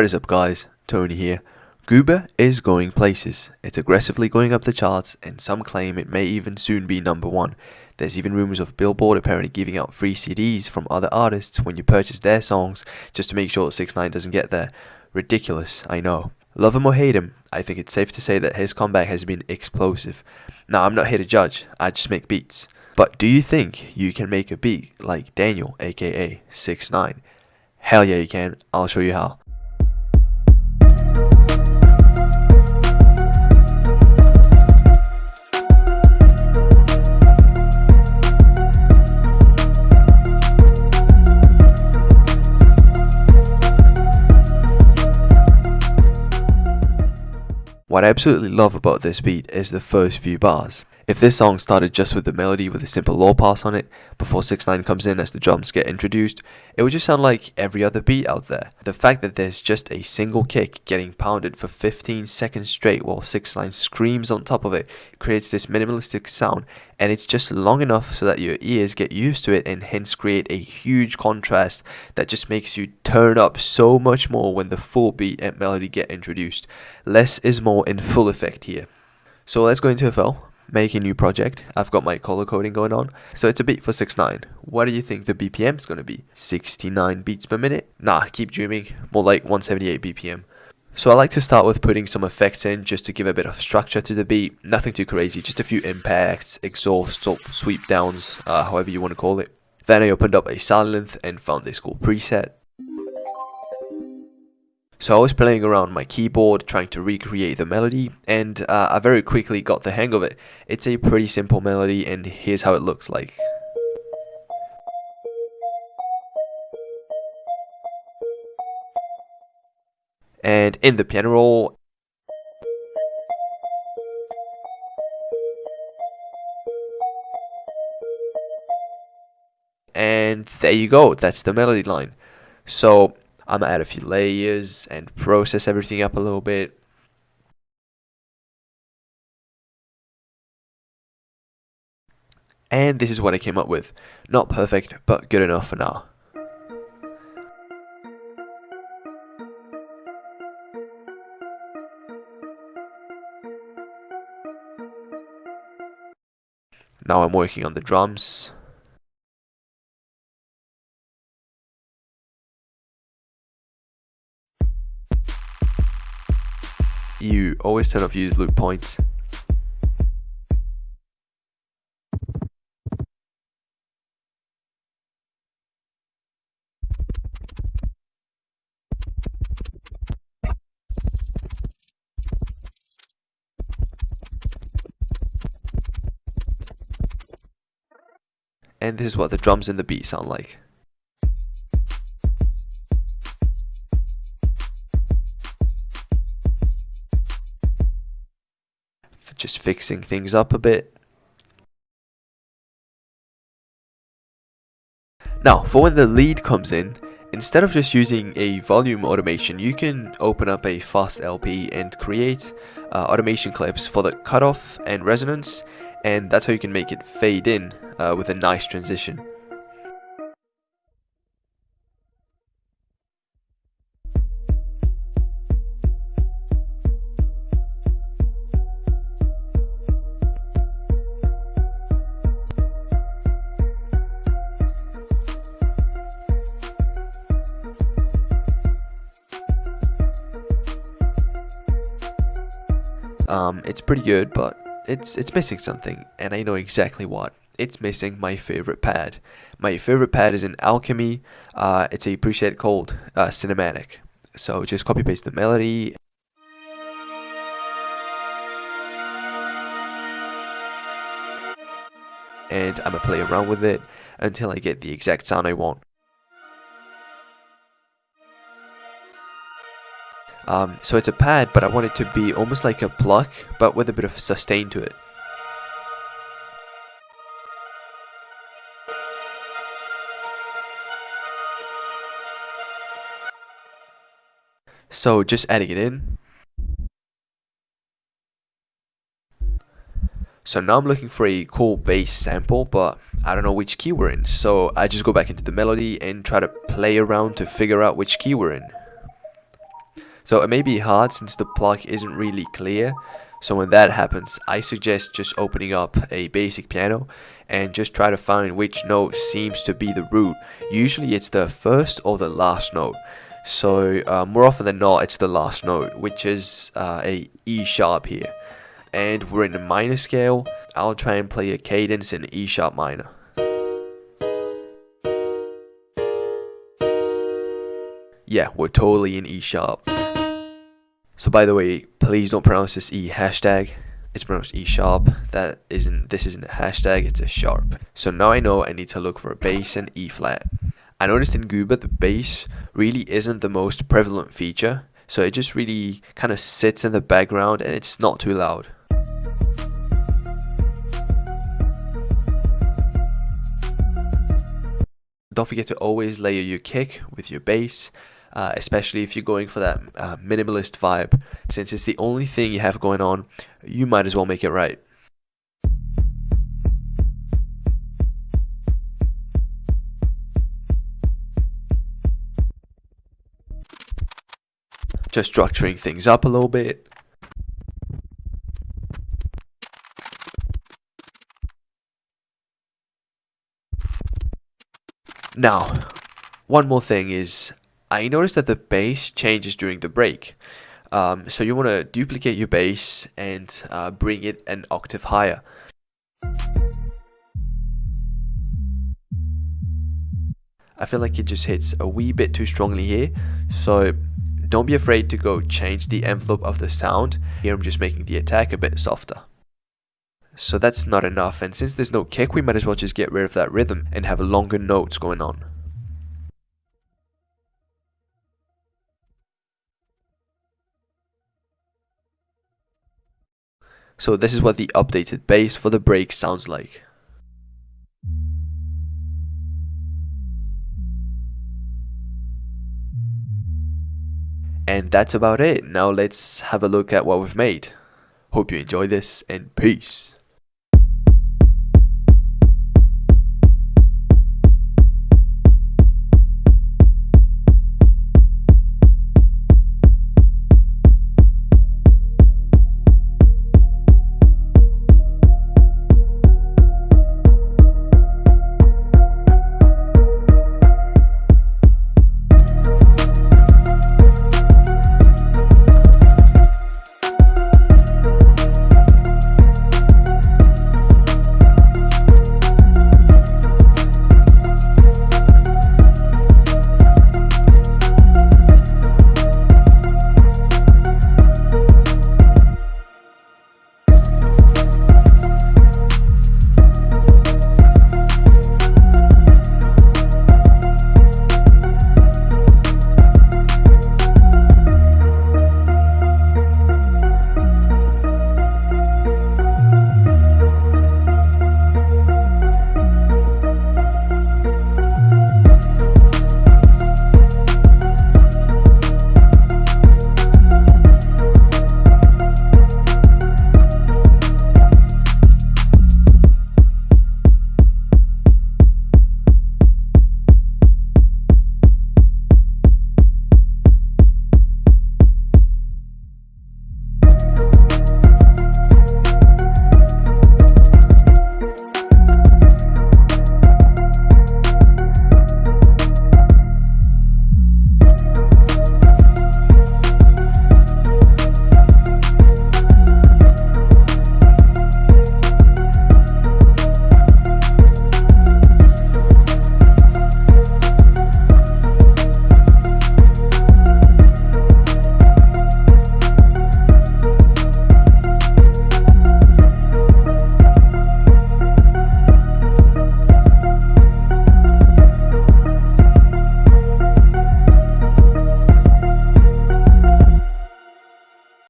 What is up guys, Tony here. GOOBA is going places. It's aggressively going up the charts and some claim it may even soon be number one. There's even rumors of Billboard apparently giving out free CDs from other artists when you purchase their songs just to make sure 6 9 doesn't get there. Ridiculous, I know. Love him or hate him, I think it's safe to say that his comeback has been explosive. Now I'm not here to judge, I just make beats. But do you think you can make a beat like Daniel aka 6 9 Hell yeah you can, I'll show you how. What I absolutely love about this beat is the first few bars. If this song started just with the melody with a simple low pass on it, before 6 9 comes in as the drums get introduced, it would just sound like every other beat out there. The fact that there's just a single kick getting pounded for 15 seconds straight while 6 9 screams on top of it creates this minimalistic sound and it's just long enough so that your ears get used to it and hence create a huge contrast that just makes you turn up so much more when the full beat and melody get introduced. Less is more in full effect here. So let's go into FL make a new project. I've got my color coding going on. So it's a beat for 6.9. What do you think the BPM is going to be? 69 beats per minute? Nah, keep dreaming. More like 178 BPM. So I like to start with putting some effects in just to give a bit of structure to the beat. Nothing too crazy, just a few impacts, exhausts, or sweep downs, uh, however you want to call it. Then I opened up a Sylenth and found this cool preset. So I was playing around my keyboard trying to recreate the melody and uh, I very quickly got the hang of it. It's a pretty simple melody and here's how it looks like. And in the piano roll, and there you go, that's the melody line. So I'm gonna add a few layers and process everything up a little bit. And this is what I came up with. Not perfect, but good enough for now. Now I'm working on the drums. You always turn off use loop points. And this is what the drums and the beat sound like. Just fixing things up a bit. Now, for when the lead comes in, instead of just using a volume automation, you can open up a fast LP and create uh, automation clips for the cutoff and resonance, and that's how you can make it fade in uh, with a nice transition. Um, it's pretty good, but it's it's missing something, and I know exactly what. It's missing my favorite pad. My favorite pad is in Alchemy. Uh, it's a preset called uh, Cinematic. So just copy paste the melody. And I'm gonna play around with it until I get the exact sound I want. Um, so it's a pad, but I want it to be almost like a pluck, but with a bit of sustain to it. So just adding it in. So now I'm looking for a cool bass sample, but I don't know which key we're in. So I just go back into the melody and try to play around to figure out which key we're in. So it may be hard since the plug isn't really clear. So when that happens, I suggest just opening up a basic piano and just try to find which note seems to be the root. Usually it's the first or the last note. So uh, more often than not, it's the last note, which is uh, a E sharp here. And we're in a minor scale. I'll try and play a cadence in E sharp minor. Yeah, we're totally in E sharp. So by the way, please don't pronounce this E hashtag. It's pronounced E sharp. That isn't this isn't a hashtag, it's a sharp. So now I know I need to look for a bass and E flat. I noticed in GOOBA the bass really isn't the most prevalent feature, so it just really kind of sits in the background and it's not too loud. Don't forget to always layer your kick with your bass, uh, especially if you're going for that uh, minimalist vibe. Since it's the only thing you have going on, you might as well make it right. just structuring things up a little bit. Now, one more thing is, I noticed that the bass changes during the break. Um, so you want to duplicate your bass and uh, bring it an octave higher. I feel like it just hits a wee bit too strongly here, so don't be afraid to go change the envelope of the sound. Here I'm just making the attack a bit softer. So that's not enough and since there's no kick we might as well just get rid of that rhythm and have longer notes going on. So this is what the updated bass for the break sounds like. And that's about it. Now let's have a look at what we've made. Hope you enjoy this and peace.